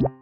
you.